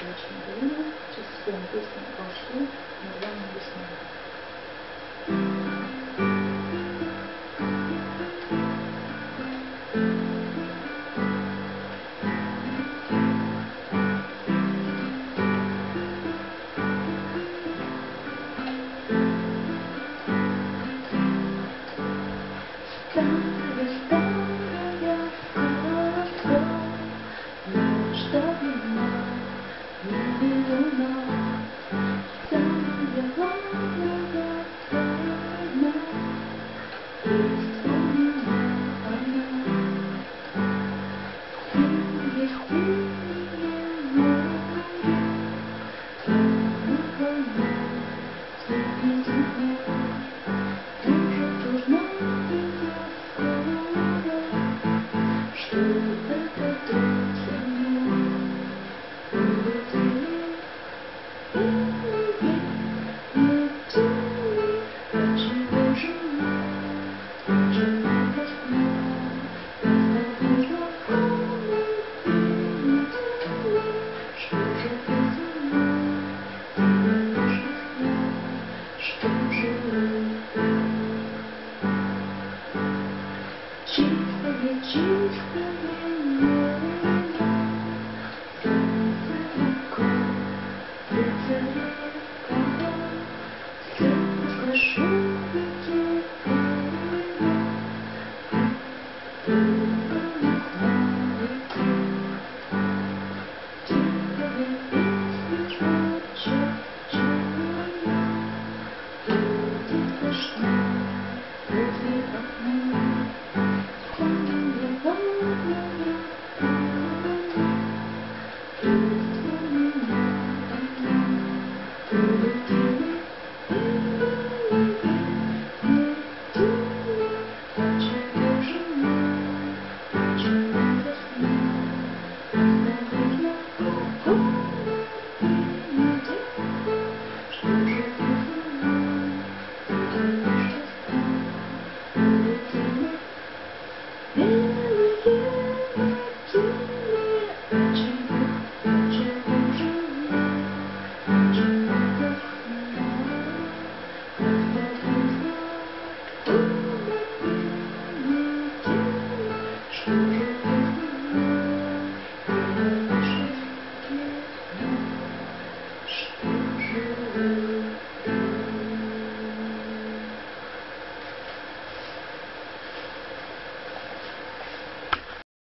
дачное время, часовым песням прошли, название весны. the 艳